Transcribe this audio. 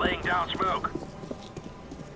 Laying down smoke.